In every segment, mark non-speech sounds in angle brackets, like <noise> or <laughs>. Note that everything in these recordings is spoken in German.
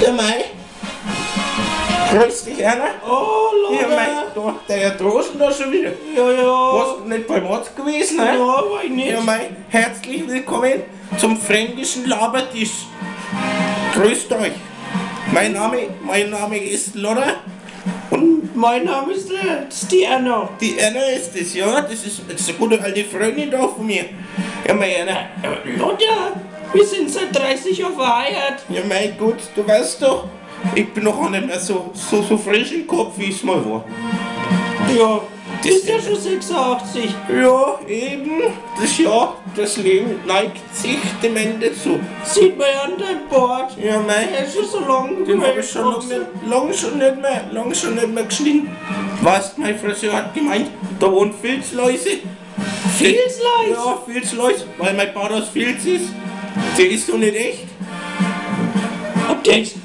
Der Mai. Grüß dich, Erna. Oh, Ja, Leute. Mai, da, der Drosten da schon wieder. Ja, ja. Warst du nicht beim Arzt gewesen, ne? Ja, war ich nicht. Ja, Mai, herzlich willkommen zum fränkischen Labertisch. Grüßt euch. Mein Name, mein Name ist Lodder und Mein Name ist, ist die Anna. die Erna ist es, ja. Das ist, das ist eine gute alte Freundin da von mir. Ja, mein Erna. Äh, Lotta, wir sind seit 30 Jahren verheiratet. Ja, mein Gott, du weißt doch, ich bin noch nicht mehr so, so, so frisch im Kopf, wie es mal war. Ja, du bist ja schon 86. Ja, eben, das Jahr, das Leben neigt sich dem Ende zu. Sieht man ja an deinem Bart. Ja, mein, Er ist schon so lang den habe ich schon lang gewachsen. nicht, lang schon nicht mehr, lang schon nicht mehr geschnitten. Weißt, mein Friseur hat gemeint, da wohnen Filzläuse. Filzleis? Ja, Filzläuse, weil mein Bart aus Filz ist. Der ist doch nicht echt. Ob der ist...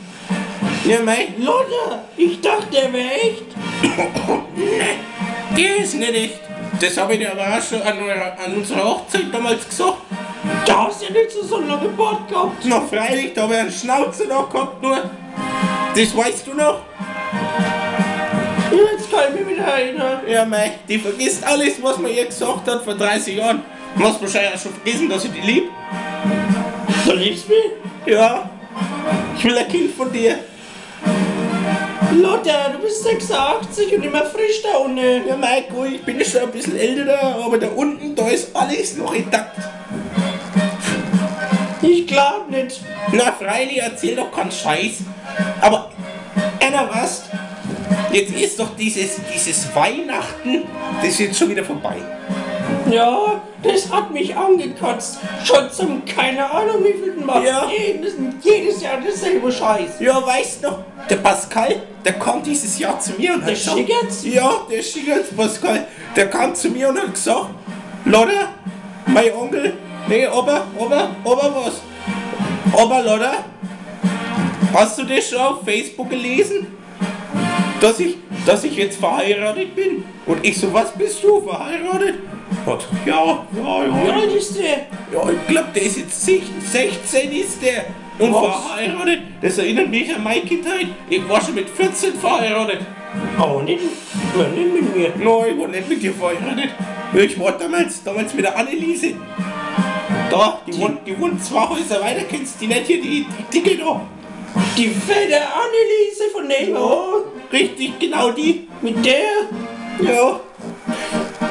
Ja, mein, Lotta, ich dachte, der wäre echt. <coughs> der ist nicht echt. Das habe ich dir aber auch schon an, an unserer Hochzeit damals gesagt. Da hast du ja nicht so, so lange Bart gehabt. Noch freilich, da habe ich einen Schnauzer noch gehabt, nur. Das weißt du noch? Jetzt kann ich mich wieder erinnern. Ja, mei, die vergisst alles, was man ihr gesagt hat vor 30 Jahren. Du hast wahrscheinlich auch schon vergessen, dass ich die lieb. Du liebst mich? Ja, ich will ein Kind von dir. Lotta, du bist 86 und immer frisch da unten. Ja, gut, ich bin schon ein bisschen älter aber da unten, da ist alles noch intakt. Ich glaub nicht. Na, freilich, erzähl doch keinen Scheiß. Aber, Anna, was? Jetzt ist doch dieses, dieses Weihnachten, das ist jetzt schon wieder vorbei. Ja, das hat mich angekotzt. Schon zum keine Ahnung wie viel Mal. Ja. Jedes, jedes Jahr dasselbe Scheiß. Ja, weißt du noch, der Pascal, der kommt dieses Jahr zu mir und Der hat gesagt, Schickertz? Ja, der Schickertz Pascal, der kam zu mir und hat gesagt, Lotta, mein Onkel, nee, Opa, Opa, Opa was? Opa, Lotta, hast du das schon auf Facebook gelesen? Dass ich, dass ich jetzt verheiratet bin? Und ich so, was bist du, verheiratet? Hat, ja, ja, Wie ja, alt ist der? ja, ich glaube, der ist jetzt sech- 16 ist der und Was? verheiratet. Das erinnert mich an meine Kindheit. Ich war schon mit 14 verheiratet. Oh, nicht, nicht mit mir. Nein, ich war nicht mit dir verheiratet. Ich war damals, damals mit der Anneliese. Da, die, wohnt, die wohnt zwei Häuser weiter, kennst du die nicht hier, die, die dicke da. Die fette Anneliese von nebenan. Ja, richtig, genau die. Mit der? Ja.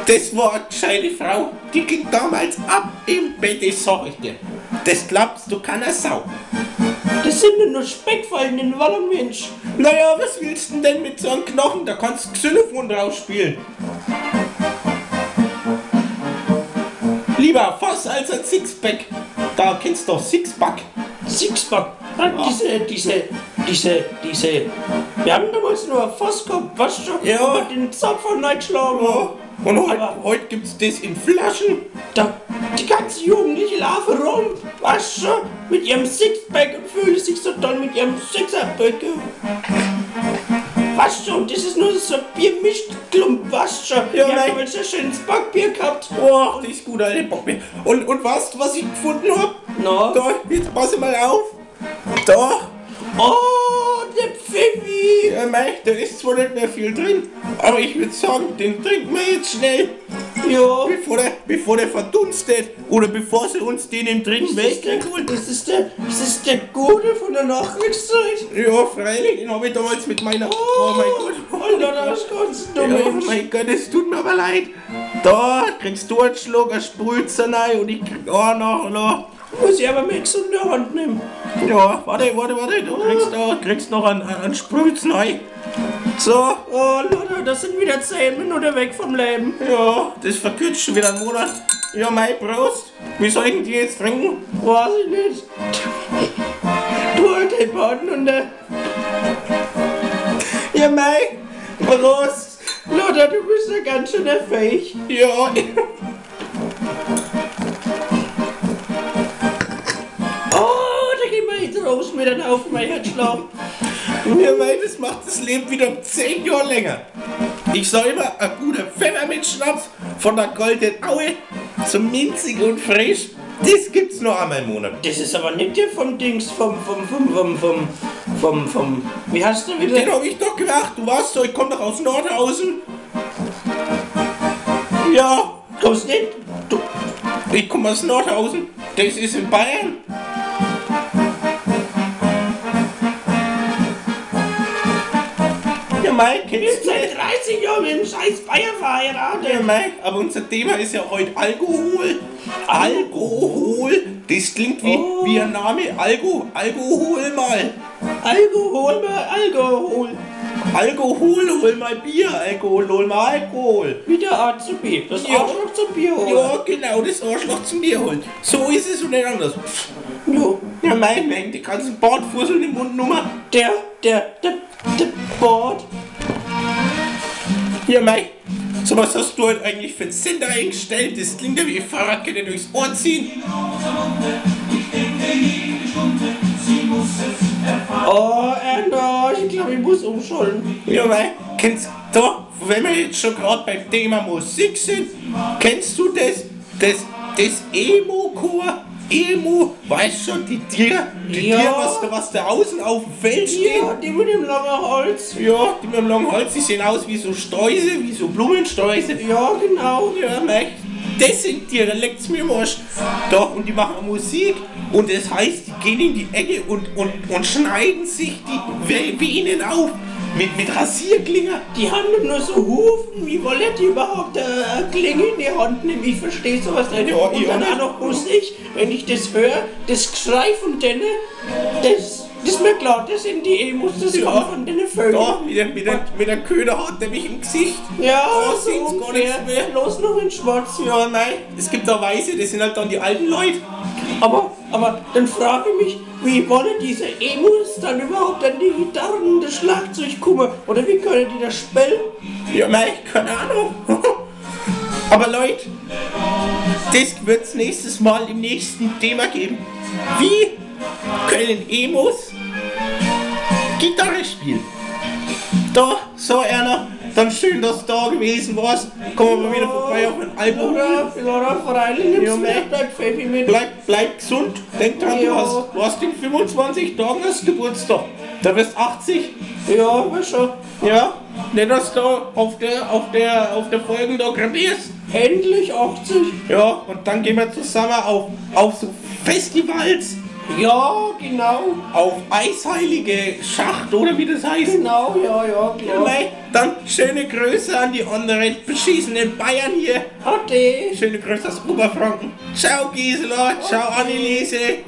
Das war eine gescheite Frau. Die ging damals ab im Bett, das sag ich dir. Das glaubst du keiner Sau. Das sind nur Speckfallen in Wallung, Mensch. Naja, was willst du denn mit so einem Knochen? Da kannst du Xylophon drauf spielen. Lieber Fass als ein Sixpack. Da kennst du doch Sixpack. Sixpack. Ah, Diese, diese, diese, diese. Wir haben damals nur ein Fass gehabt, was schon? Ja. Aber den Zapfer reingeschlagen. Ja. Und heute, heute gibt's das in Flaschen. Da, die ganze jugendliche Larve rum, was schon? Mit ihrem Sixpack und fühlt sich so toll mit ihrem Sixerpack. Was schon? Das ist nur so ein Biermischklump, was schon? Ja, haben damals ein schönes Backbier gehabt. Oh, das ist gut, Alter. Bock mir. Und, und weißt du, was ich gefunden hab? Na? Da, jetzt pass mal auf. Da. Oh, Mei, da ist zwar nicht mehr viel drin, aber ich würde sagen, den trinken wir jetzt schnell. Ja. Bevor der, bevor der verdunstet oder bevor sie uns den im dritten Ist das, der, ist, das der, ist das der Gute von der Nachkriegszeit? Ja, freilich, den habe ich damals mit meiner. Oh, mein Gott. Alter, das kannst du Ja, Mensch. mein Gott, es tut mir aber leid. Da kriegst du einen Schluck, ein Sprützer rein und ich krieg auch noch, noch. Muss ich aber Max in der Hand nehmen. Ja, warte, warte, warte, du kriegst, da, kriegst noch einen, einen Sprützer rein. So, Oh, Leute, das sind wieder 10 Minuten weg vom Leben. ja, das verkürzt schon wieder einen Monat. Ja, mein Prost. Wie soll ich denn die jetzt trinken? Weiß ich nicht. Du alte Baden und der. Ja, mein Prost. Lothar, du bist ja ganz schön fähig. Ja, mit auf mein Herzschlag. Ja, weil das macht das Leben wieder um 10 Jahre länger. Ich sag immer, ein guter Pfefferminzschnaps von der Goldenen Aue, so minzig und frisch, das gibt's nur einmal im Monat. Das ist aber nicht der vom Dings, vom, vom, vom, vom, vom, vom, vom, wie heißt der wieder? Den hab ich doch gemacht. Du warst so, ich komm doch aus Nordhausen. Ja, Kommst nicht? Du, ich komme aus Nordhausen. Das ist in Bayern. Mike, sind du seit 30 Jahren mit dem scheiß Bayer verheiratet. Ja, Mike, aber unser Thema ist ja heute Alkohol. Alkohol. Das klingt wie, Oh. wie ein Name. Alko, Alkohol mal. Alkohol mal Alkohol. Alkohol, hol mal Bier. Alkohol, hol mal Alkohol. Wie der Arzt zum Bier. Das Ja. Arschloch zum Bier holen. Ja, genau, das Arschloch zum Bier holen. So ist es und nicht anders. Jo. Ja, mein, mein, die ganzen Bartfusseln im Mund Nummer. Der, der, der, der Bord. Ja, mein, so was hast du heute eigentlich für einen Sender eingestellt? Das klingt ja wie Fahrradkette durchs Ohr ziehen. Oh, Erna, ich glaube, ich muss umschalten. Ja, mein, kennst du, wenn wir jetzt schon gerade beim Thema Musik sind, kennst du das, das, das Emo-Chor? Emo, weißt schon, die Tiere, die Ja. Tiere, was, da- was da außen auf dem Feld stehen? Ja, die mit dem langen Hals. Ja, die mit dem langen Hals, die sehen aus wie so Streuse, wie so Blumensträuße. Ja, genau. Ja, mei, das sind Tiere, leckt's mir im Arsch. Doch, und die machen Musik und das heißt, die gehen in die Ecke und, und, und schneiden sich die Venen auf mit, mit Rasierklinger. Die haben doch nur so Hufen. Wie wollen die überhaupt äh, Klinge in die Hand nehmen? Ich verstehe sowas nicht. Ja, Und ich dann auch noch Musik. Wenn ich das höre, das Geschrei von denen, das, das ist mir klar, das sind die Emos, das Ja. kommt von den Vögeln. Da, mit der, mit der, mit der Köder hat der mich im Gesicht. Ja, Da so sind's gar ungefähr. nichts mehr. Los noch in Schwarz. Ja, nein, es gibt da Weiße, das sind halt dann die alten Leute. Aber, aber dann frage ich mich, wie wollen diese Emos dann überhaupt an die Gitarren das Schlagzeug kommen? Oder wie können die das spielen? Ja, mei, keine Ahnung. <laughs> Aber Leute, das wird's nächstes Mal im nächsten Thema geben. Wie können Emos Gitarre spielen? Da, so Erna, dann schön, dass du da gewesen warst. Kommen wir mal wieder vorbei auf den Alkohol. Oder, oder freilich Ja, nimmst du mei. mir dein Pfeffi mit. Bleib, bleib gesund. Denk dran, du Ja. hast, du hast in 25 Tagen hast Geburtstag. Da wirst 80. Ja, war schon. Ja, nicht dass du auf der, auf der, auf der Folgen da krepierst. Endlich 80. Ja, und dann gehen wir zusammen auf, auf so Festivals, Ja, genau. auf Eisheilige Schacht oder wie das heißt. Genau, ja, ja, klar. Mei, Dann schöne Grüße an die anderen beschissenen Bayern hier. Ade. Schöne Grüße aus Oberfranken. Ciao Gisela, ciao Anneliese,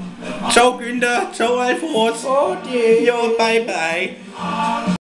ciao Günther, ciao Alfons. Ade. Jo, bye bye.